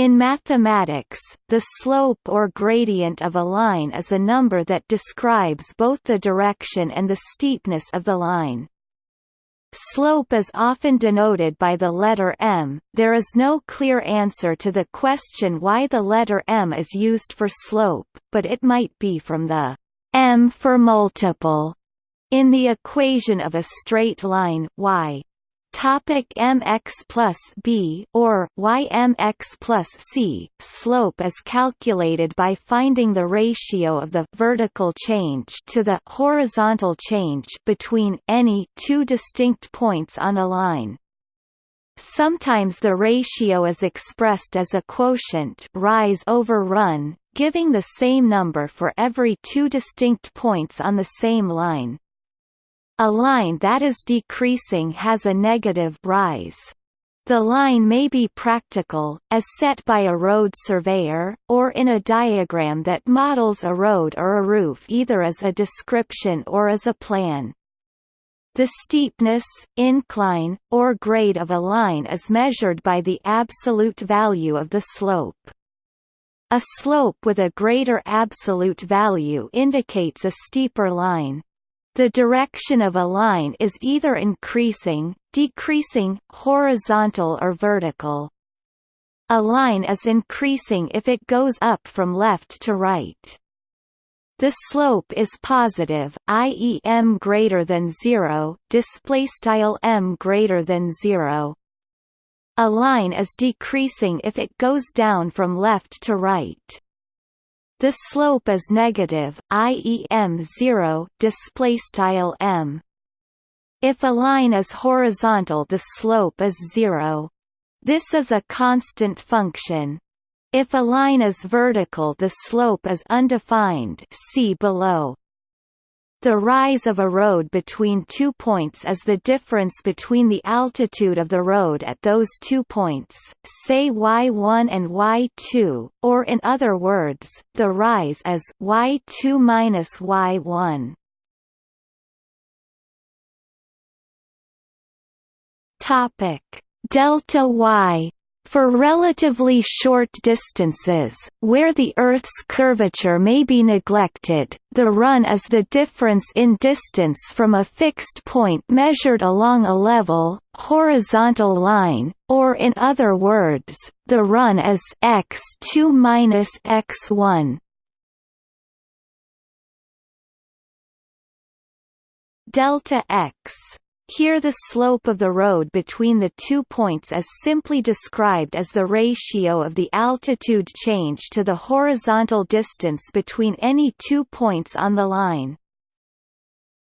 In mathematics, the slope or gradient of a line is a number that describes both the direction and the steepness of the line. Slope is often denoted by the letter m. There is no clear answer to the question why the letter m is used for slope, but it might be from the m for multiple in the equation of a straight line y. Topic mx plus b or ymx plus c. Slope is calculated by finding the ratio of the vertical change to the horizontal change between any two distinct points on a line. Sometimes the ratio is expressed as a quotient rise over run, giving the same number for every two distinct points on the same line. A line that is decreasing has a negative rise. The line may be practical, as set by a road surveyor, or in a diagram that models a road or a roof either as a description or as a plan. The steepness, incline, or grade of a line is measured by the absolute value of the slope. A slope with a greater absolute value indicates a steeper line. The direction of a line is either increasing, decreasing, horizontal or vertical. A line is increasing if it goes up from left to right. The slope is positive, i.e. m greater than 0, display style m greater than 0. A line is decreasing if it goes down from left to right. The slope is negative, i.e. m0 display style m. If a line is horizontal, the slope is zero. This is a constant function. If a line is vertical, the slope is undefined. See below. The rise of a road between two points is the difference between the altitude of the road at those two points, say y1 and y2, or in other words, the rise is y2 minus y1. Topic delta y for relatively short distances, where the Earth's curvature may be neglected, the run is the difference in distance from a fixed point measured along a level, horizontal line, or in other words, the run is x2 minus x1. Delta x here the slope of the road between the two points is simply described as the ratio of the altitude change to the horizontal distance between any two points on the line.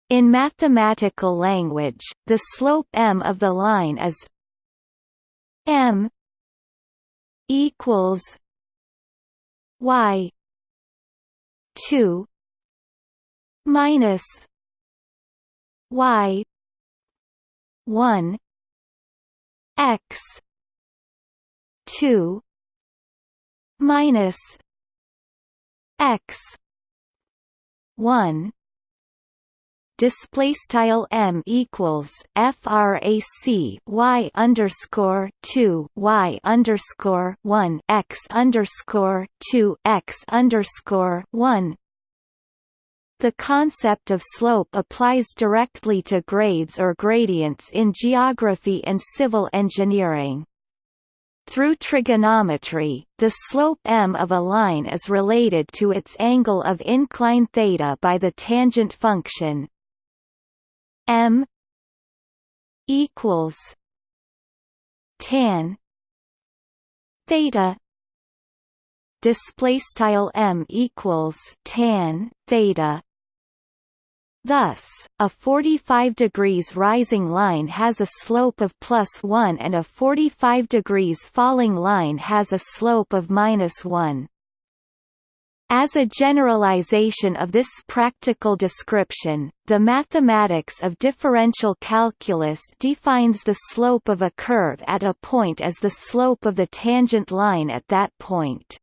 In mathematical language, the slope m of the line is m equals y 2 minus y one x two minus x one. Display style m equals frac y underscore 2 y underscore 1 x underscore 2 x underscore 1 the concept of slope applies directly to grades or gradients in geography and civil engineering. Through trigonometry, the slope m of a line is related to its angle of incline theta by the tangent function m equals tan theta display style m equals tan theta Thus, a 45 degrees rising line has a slope of plus 1 and a 45 degrees falling line has a slope of minus 1. As a generalization of this practical description, the mathematics of differential calculus defines the slope of a curve at a point as the slope of the tangent line at that point.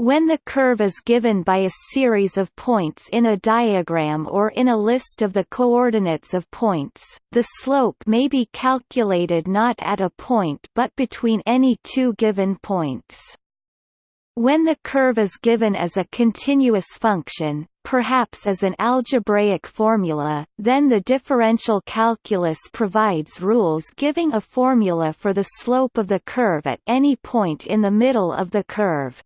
When the curve is given by a series of points in a diagram or in a list of the coordinates of points, the slope may be calculated not at a point but between any two given points. When the curve is given as a continuous function, perhaps as an algebraic formula, then the differential calculus provides rules giving a formula for the slope of the curve at any point in the middle of the curve.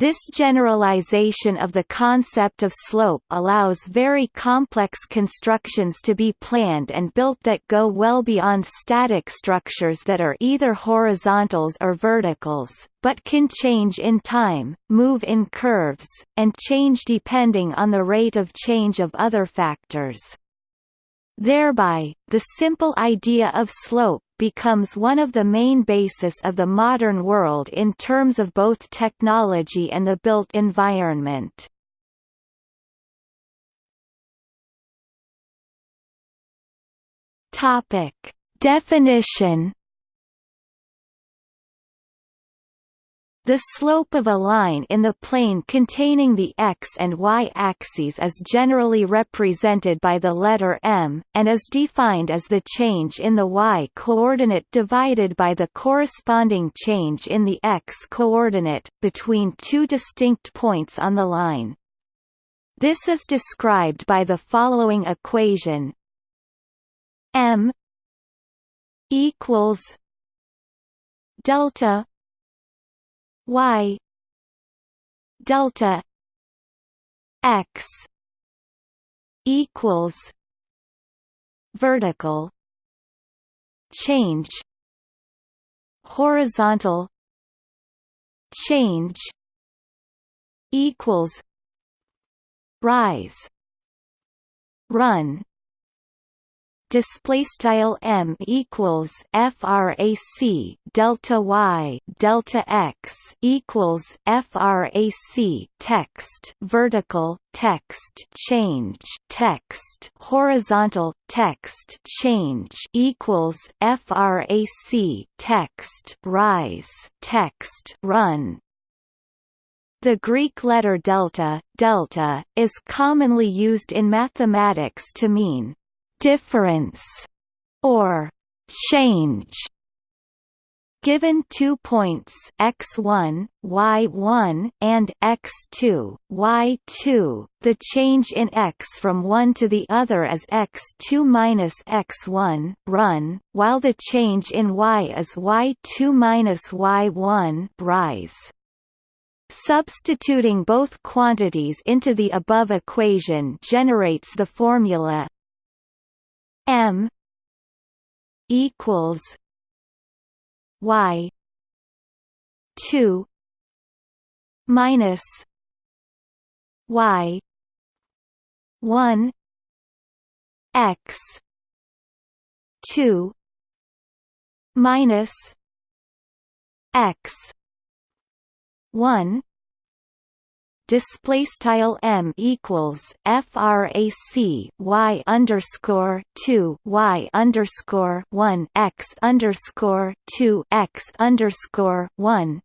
This generalization of the concept of slope allows very complex constructions to be planned and built that go well beyond static structures that are either horizontals or verticals, but can change in time, move in curves, and change depending on the rate of change of other factors. Thereby, the simple idea of slope becomes one of the main basis of the modern world in terms of both technology and the built environment. Topic: Definition The slope of a line in the plane containing the x and y axes is generally represented by the letter m, and is defined as the change in the y-coordinate divided by the corresponding change in the x-coordinate, between two distinct points on the line. This is described by the following equation m equals delta y delta x equals vertical change horizontal change equals rise run display style m equals frac delta y delta x equals frac text vertical text change text horizontal text change equals frac text rise text run. The Greek letter delta, delta, is commonly used in mathematics to mean difference or change Given two points x1, y1, and x2, y2, the change in x from one to the other is x2 minus x1 run, while the change in y is y2 minus y1 rise. Substituting both quantities into the above equation generates the formula M equals Y two minus Y one X two minus X one display style m equals frac y underscore two y underscore one x underscore two x underscore one.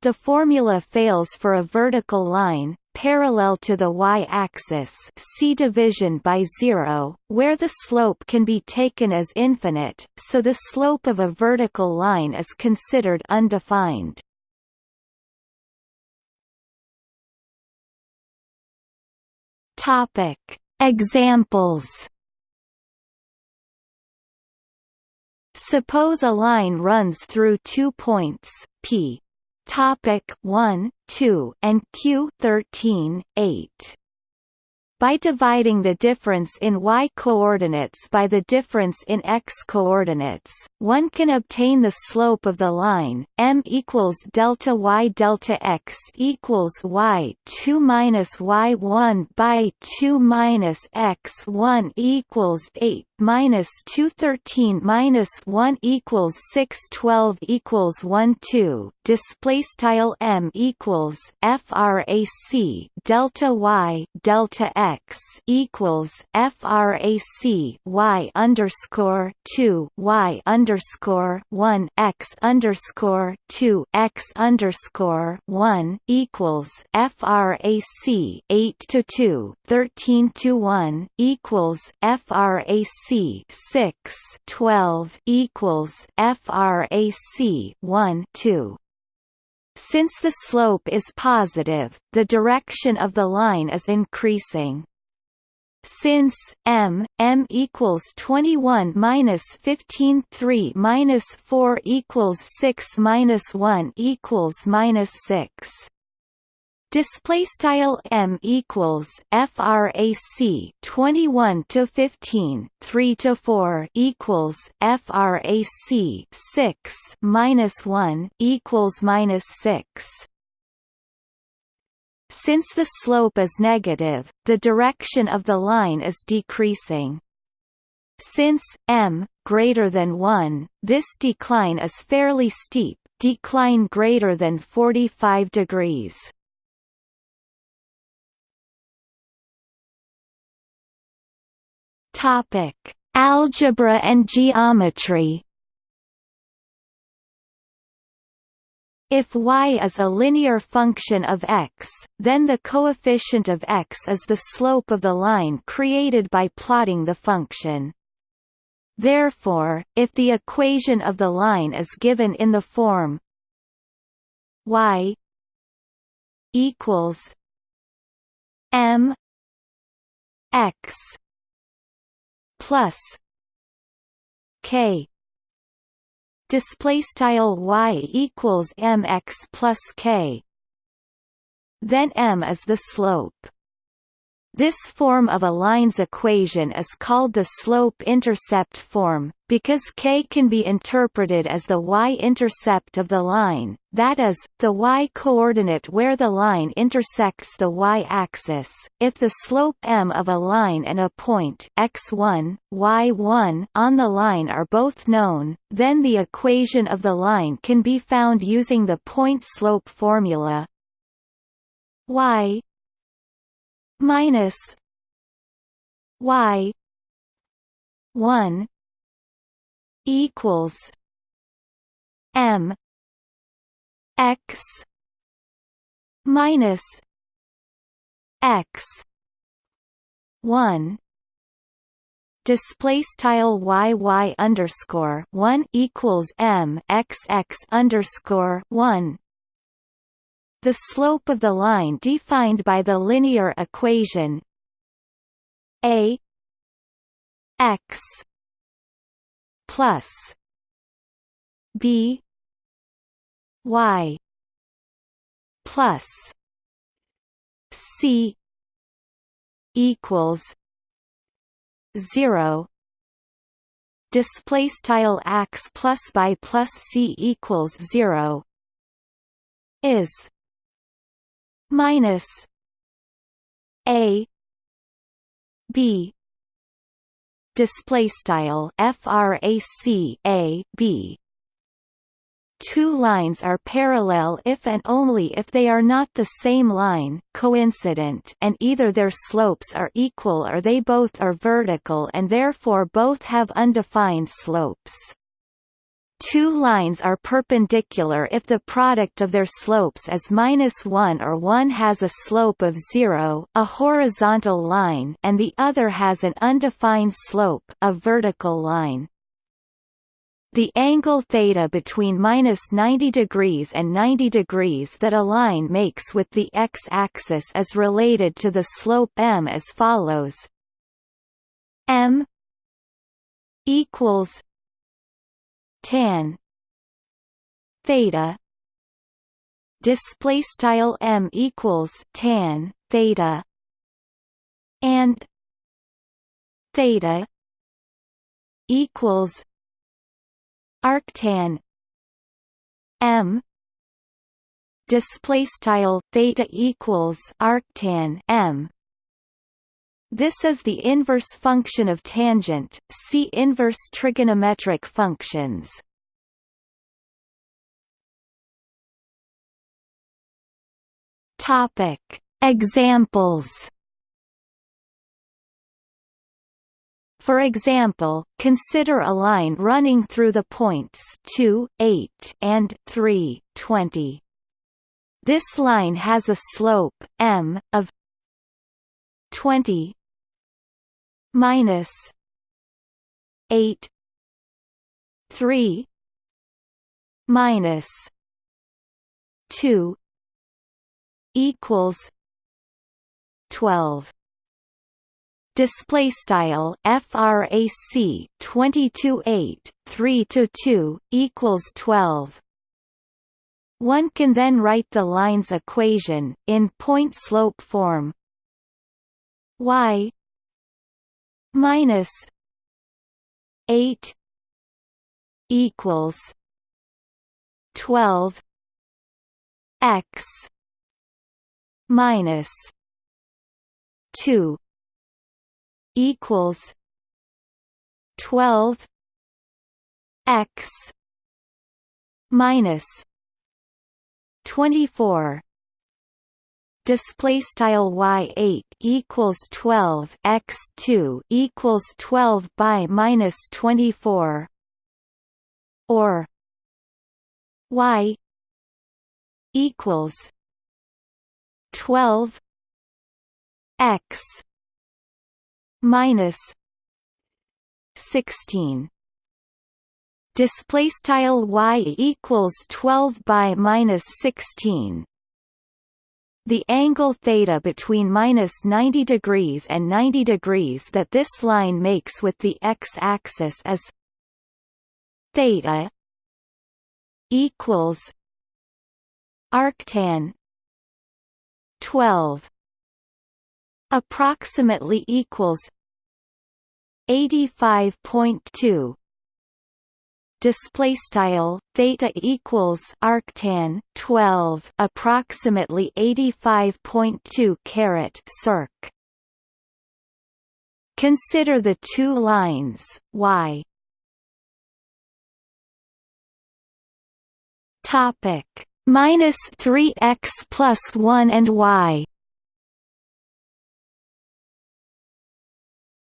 The formula fails for a vertical line parallel to the y-axis see division by zero, where the slope can be taken as infinite, so the slope of a vertical line is considered undefined. Topic: Examples. Suppose a line runs through two points p topic 1 2 and q 13 8 by dividing the difference in y-coordinates by the difference in x-coordinates, one can obtain the slope of the line m equals delta y delta x equals y 2 minus y 1 by 2 minus x 1 equals 8 minus two thirteen minus one equals six twelve equals one two display style m equals frac delta y delta x equals frac y underscore two y underscore one x underscore two x underscore one equals frac eight to two thirteen to one equals frac 6 12 equals frac 1 2 since the slope is positive, the direction of the line is increasing. Since m m equals 21 minus 15 3 minus 4 equals 6 minus 1 equals minus 6 display style m equals frac 21 to 15 3 to 4 equals frac 6 minus 1 equals minus 6 since the slope is negative the direction of the line is decreasing. Since m greater than 1 this decline is fairly steep decline greater than 45 degrees Topic: Algebra and geometry. If y is a linear function of x, then the coefficient of x is the slope of the line created by plotting the function. Therefore, if the equation of the line is given in the form y equals m x plus k. Display style y equals mx plus k. Then m is the slope this form of a line's equation is called the slope-intercept form, because k can be interpreted as the y-intercept of the line, that is, the y-coordinate where the line intersects the y-axis. If the slope m of a line and a point x1, y1 on the line are both known, then the equation of the line can be found using the point-slope formula y minus y 1 equals m x minus x 1 display style y y underscore one equals m x x underscore one the slope of the line defined by the linear equation a x plus b y plus c equals 0 display style x plus by plus c equals 0 is minus a b display style frac a b Two lines are parallel if and only if they are not the same line coincident and either their slopes are equal or they both are vertical and therefore both have undefined slopes. Two lines are perpendicular if the product of their slopes is minus 1 or one has a slope of 0 a horizontal line and the other has an undefined slope a vertical line. The angle theta between minus 90 degrees and 90 degrees that a line makes with the x-axis is related to the slope m as follows m equals tan theta display style m equals tan theta and theta equals arctan m display style theta equals arctan m This is the inverse function of tangent. See inverse trigonometric functions. Topic: Examples. For example, consider a line running through the points 2, 8 and 3, 20. This line has a slope m of 20 minus 8 3 minus 2 equals 12 display style frac 22 8 3 to 2 equals 12 one can then write the line's equation in point slope form. Y minus 8 equals 12 x minus 2 equals 12 x minus 24 display style y8 equals 12 x2 equals 12 by minus 24 or y equals 12 x minus 16 display style y equals 12 by minus 16 the angle theta between minus 90 degrees and 90 degrees that this line makes with the x-axis is theta equals arctan 12 approximately equals 85.2 display style theta equals arctan 12 approximately 85.2 caret circ. Consider the two lines y. Topic. Minus 3x plus 1 and y.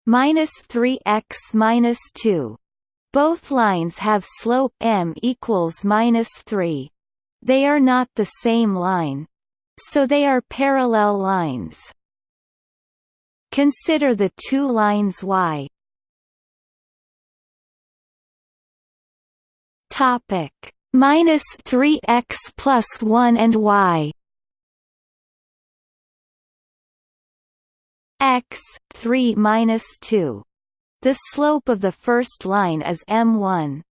Minus 3x minus 2. Both lines have slope m equals minus 3. They are not the same line. So they are parallel lines. Consider the two lines y topic minus 3x plus 1 and y x 3 minus 2. The slope of the first line is m1.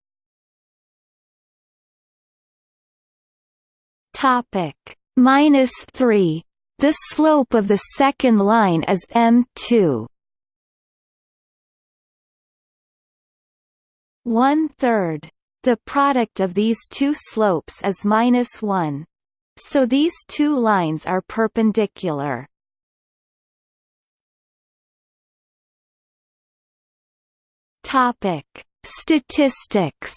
Topic minus 3. The slope of the second line is m2. One third. The product of these two slopes is minus 1. So these two lines are perpendicular. Topic: Statistics.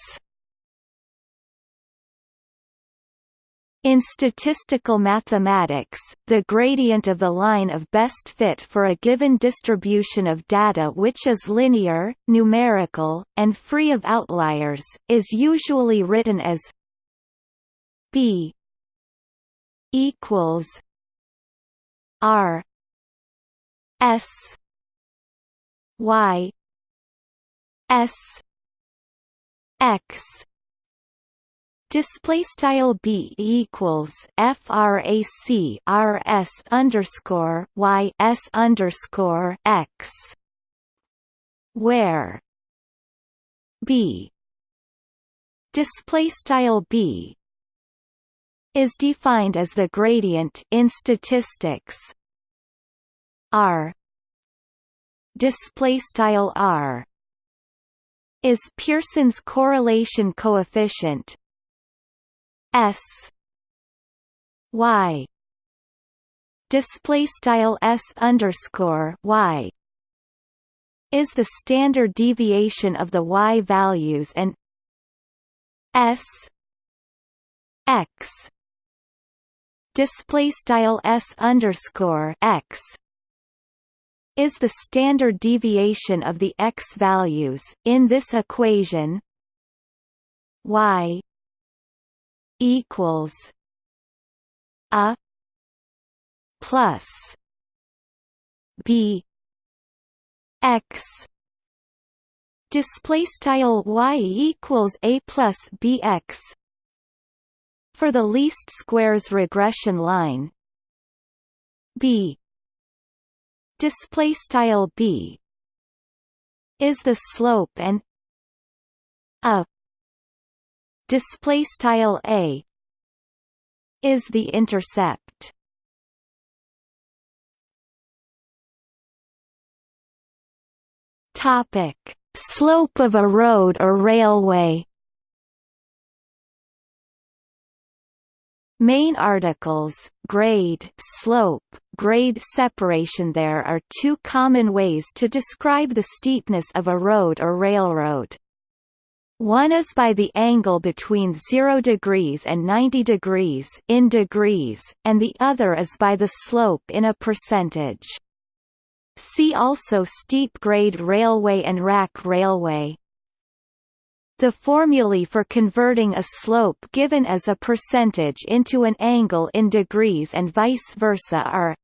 In statistical mathematics, the gradient of the line of best fit for a given distribution of data which is linear, numerical, and free of outliers, is usually written as b equals r s y s x display style b equals frac r s underscore y s underscore x where b display style b is defined as the gradient in statistics. R display style r is Pearson's correlation coefficient. S. Y. Display style S underscore Y is the standard deviation of the y values and s. X. Display style s underscore x is the standard deviation of the x values in this equation. Y equals a plus b x. Display style y equals a plus bx for the least squares regression line b display style b is the slope and a display style a is the intercept. Topic slope of a road or railway Main articles, grade slope, grade separation There are two common ways to describe the steepness of a road or railroad. One is by the angle between 0 degrees and 90 degrees in degrees, and the other is by the slope in a percentage. See also steep grade railway and rack railway. The formulae for converting a slope given as a percentage into an angle in degrees and vice versa are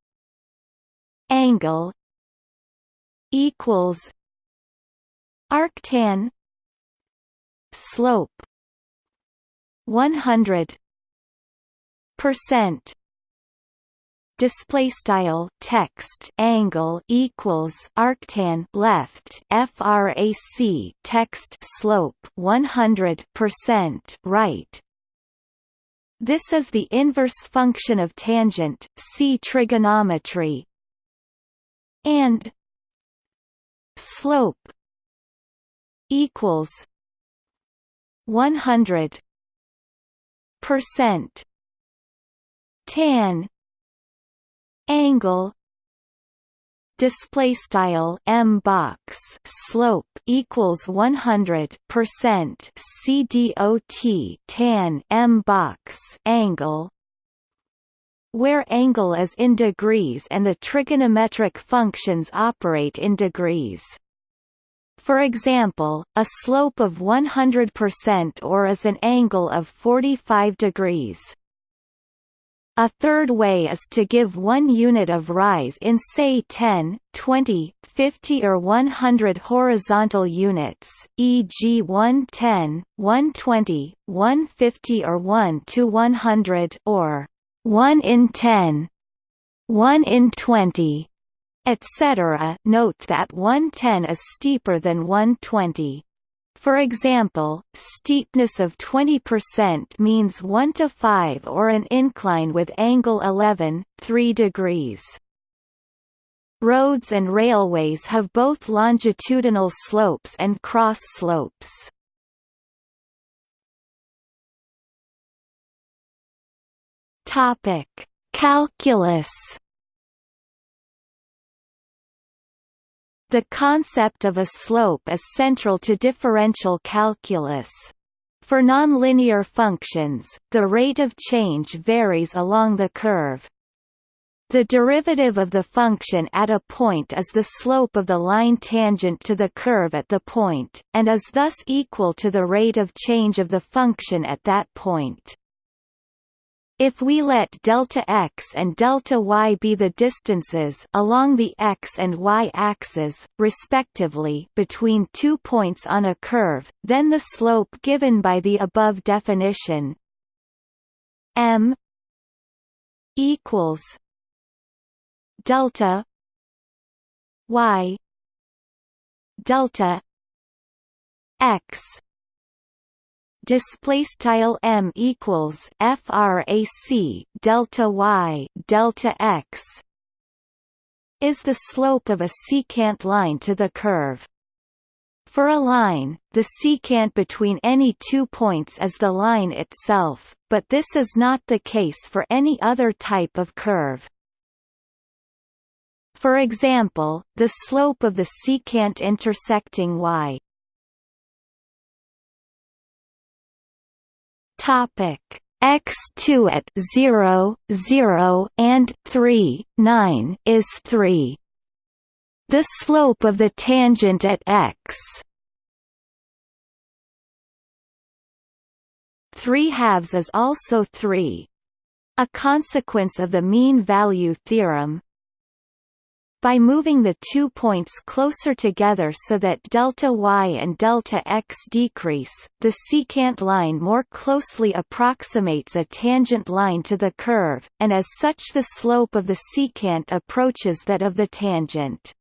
angle equals arctan slope 100 percent display style text angle equals arctan left frac text slope 100% right. This is the inverse function of tangent see trigonometry. And slope equals 100 percent tan angle display style m box slope equals 100 percent cdot tan m box angle where angle is in degrees and the trigonometric functions operate in degrees for example, a slope of 100% or is an angle of 45 degrees. A third way is to give one unit of rise in say 10, 20, 50 or 100 horizontal units, e.g. 110, 120, 150 or 1 to 100 or 1 in 10, 1 in 20, etc. Note that 110 is steeper than 120. For example, steepness of 20% means 1 to 5 or an incline with angle 11, 3 degrees. Roads and railways have both longitudinal slopes and cross slopes. Topic: Calculus The concept of a slope is central to differential calculus. For nonlinear functions, the rate of change varies along the curve. The derivative of the function at a point is the slope of the line tangent to the curve at the point, and is thus equal to the rate of change of the function at that point. If we let delta x and delta y be the distances along the x and y axes, respectively, between two points on a curve, then the slope given by the above definition m equals delta y delta x display style m equals frac delta y delta x is the slope of a secant line to the curve. For a line, the secant between any two points is the line itself, but this is not the case for any other type of curve. for example, the slope of the secant intersecting y. Topic x2 at 0, 0 and 3, 9 is 3. The slope of the tangent at x 3 halves is also 3. A consequence of the mean value theorem, by moving the two points closer together so that delta y and delta x decrease, the secant line more closely approximates a tangent line to the curve, and as such the slope of the secant approaches that of the tangent.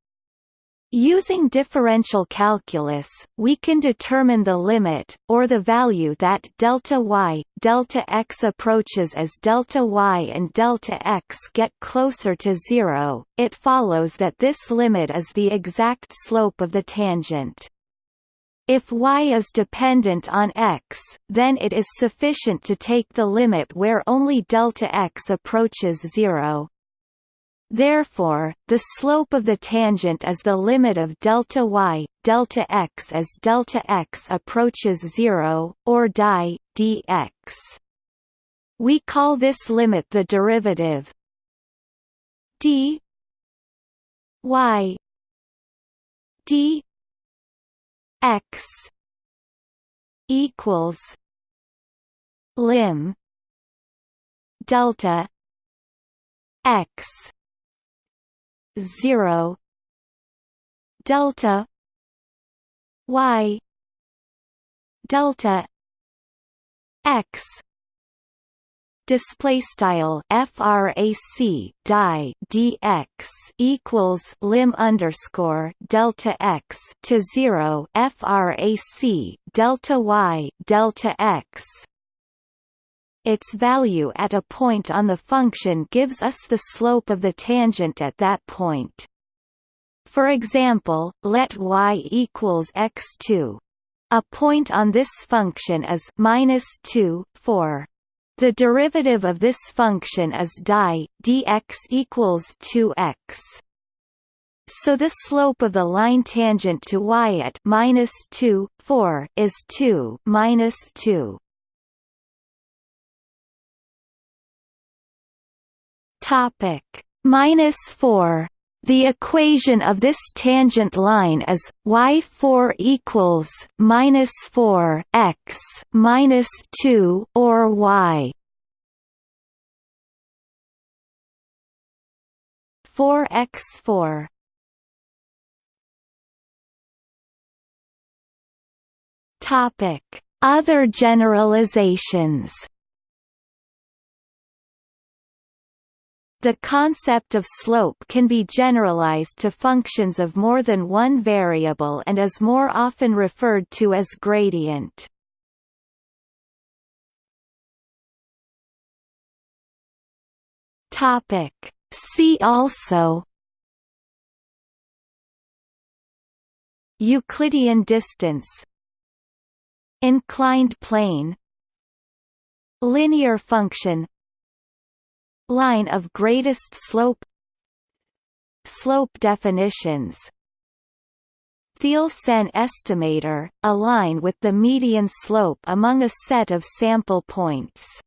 Using differential calculus, we can determine the limit, or the value that delta y, delta x approaches as delta y and delta x get closer to zero. It follows that this limit is the exact slope of the tangent. If y is dependent on x, then it is sufficient to take the limit where only delta x approaches zero. Therefore, the slope of the tangent is the limit of delta y, delta x as delta x approaches 0, or di, dx. We call this limit the derivative d y d x equals lim delta x 0 delta y delta x. Display style frac die dx equals lim underscore delta x to 0 frac delta y delta x its value at a point on the function gives us the slope of the tangent at that point. For example, let y equals x2. A point on this function is minus 2, 4. The derivative of this function is di dx equals 2x. So the slope of the line tangent to y at minus 2, 4 is 2 minus 2. Topic minus four. The equation of this tangent line is y four equals minus four x minus two or y four x four. Topic Other generalizations The concept of slope can be generalized to functions of more than one variable and is more often referred to as gradient. Topic. See also Euclidean distance Inclined plane Linear function Line of greatest slope Slope definitions. Theil-Sen estimator, a line with the median slope among a set of sample points